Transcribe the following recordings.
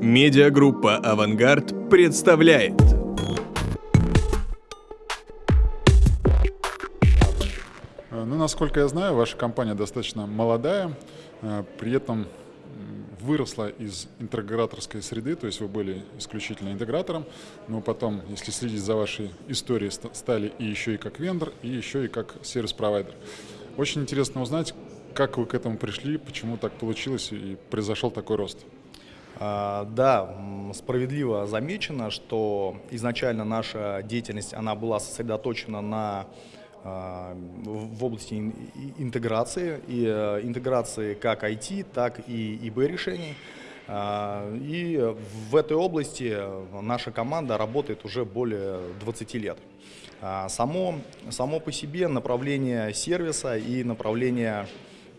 Медиагруппа «Авангард» представляет. Ну, насколько я знаю, ваша компания достаточно молодая, э, при этом выросла из интеграторской среды, то есть вы были исключительно интегратором, но потом, если следить за вашей историей, стали и еще и как вендор, и еще и как сервис-провайдер. Очень интересно узнать, как вы к этому пришли, почему так получилось и произошел такой рост. А, да, справедливо замечено, что изначально наша деятельность она была сосредоточена на а, в области интеграции, и э, интеграции как IT, так и ИБ решений. А, и в этой области наша команда работает уже более 20 лет. Само, само по себе направление сервиса и направление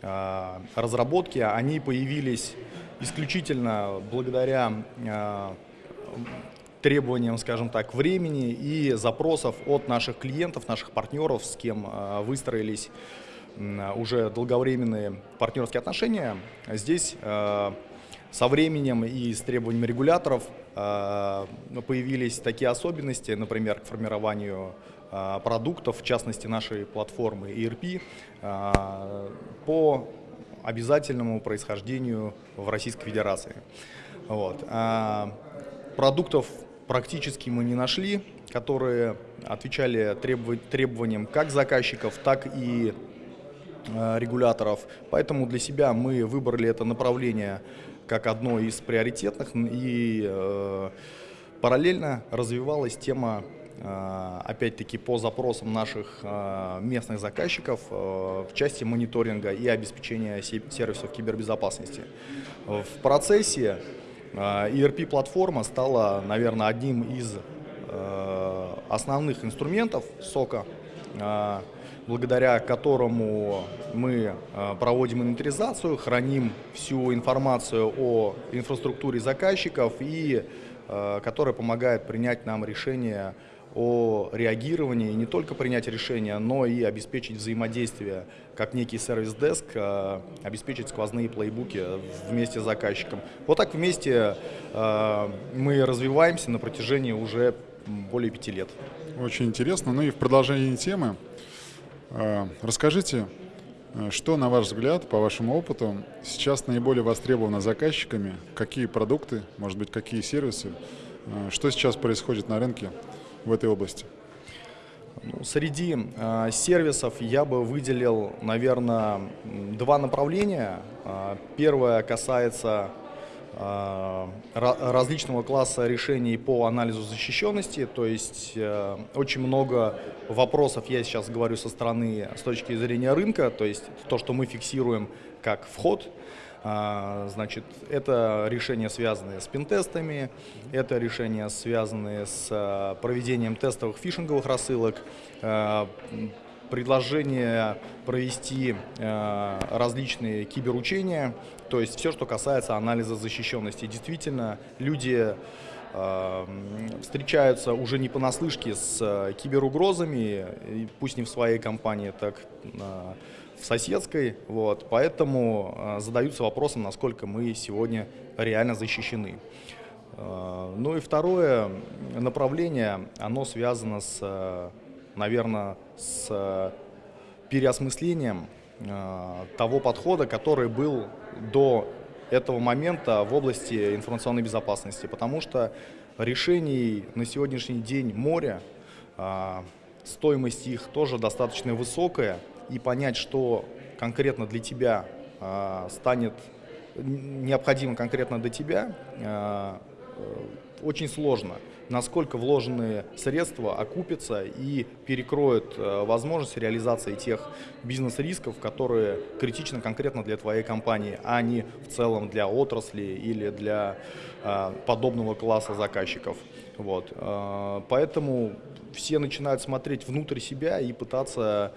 разработки, они появились исключительно благодаря требованиям, скажем так, времени и запросов от наших клиентов, наших партнеров, с кем э, выстроились уже долговременные партнерские отношения. Здесь э, со временем и с требованиями регуляторов появились такие особенности, например, к формированию продуктов, в частности нашей платформы ERP, по обязательному происхождению в Российской Федерации. Вот. Продуктов практически мы не нашли, которые отвечали требованиям как заказчиков, так и э, регуляторов. Поэтому для себя мы выбрали это направление как одно из приоритетных и э, параллельно развивалась тема опять-таки по запросам наших местных заказчиков в части мониторинга и обеспечения сервисов кибербезопасности. В процессе ERP-платформа стала, наверное, одним из основных инструментов сока, благодаря которому мы проводим инвентаризацию, храним всю информацию о инфраструктуре заказчиков и которая помогает принять нам решение о реагировании, не только принять решение, но и обеспечить взаимодействие, как некий сервис-деск, э, обеспечить сквозные плейбуки вместе с заказчиком. Вот так вместе э, мы развиваемся на протяжении уже более пяти лет. Очень интересно. Ну и в продолжении темы, э, расскажите, что, на ваш взгляд, по вашему опыту, сейчас наиболее востребовано заказчиками? Какие продукты, может быть, какие сервисы? Что сейчас происходит на рынке? В этой области? Ну, среди э, сервисов я бы выделил, наверное, два направления. Э, первое касается различного класса решений по анализу защищенности, то есть э, очень много вопросов я сейчас говорю со стороны, с точки зрения рынка, то есть то, что мы фиксируем как вход, а, значит, это решения, связанные с пентестами, это решения, связанные с проведением тестовых фишинговых рассылок, предложение провести различные киберучения, то есть все, что касается анализа защищенности. Действительно, люди встречаются уже не понаслышке с киберугрозами, пусть не в своей компании, так в соседской, вот, поэтому э, задаются вопросом, насколько мы сегодня реально защищены. Э, ну и второе направление, оно связано с, э, наверное, с переосмыслением того подхода, который был до этого момента в области информационной безопасности, потому что решений на сегодняшний день море, стоимость их тоже достаточно высокая, и понять, что конкретно для тебя э, станет необходимо конкретно для тебя, э, очень сложно. Насколько вложенные средства окупятся и перекроют э, возможность реализации тех бизнес-рисков, которые критичны конкретно для твоей компании, а не в целом для отрасли или для э, подобного класса заказчиков. Вот. Э, поэтому все начинают смотреть внутрь себя и пытаться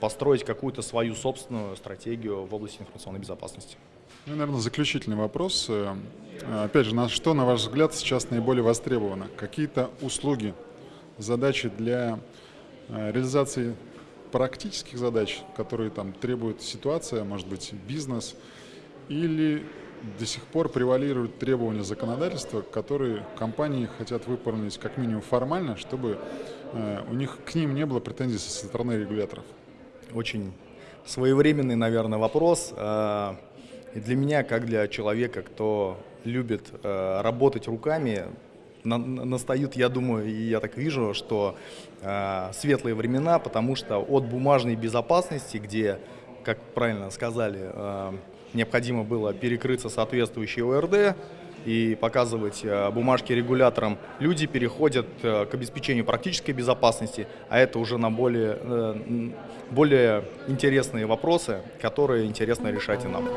построить какую-то свою собственную стратегию в области информационной безопасности. Ну, наверное, заключительный вопрос. Э, опять же, на что, на ваш взгляд, сейчас наиболее востребовано? Какие-то услуги, задачи для э, реализации практических задач, которые там требует ситуация, может быть, бизнес, или до сих пор превалируют требования законодательства, которые компании хотят выполнить как минимум формально, чтобы э, у них к ним не было претензий со стороны регуляторов. Очень своевременный, наверное, вопрос. И для меня, как для человека, кто любит э, работать руками, на, настают, я думаю, и я так вижу, что э, светлые времена, потому что от бумажной безопасности, где, как правильно сказали, э, необходимо было перекрыться соответствующей ОРД и показывать э, бумажки регуляторам, люди переходят э, к обеспечению практической безопасности, а это уже на более, э, более интересные вопросы, которые интересно решать и нам.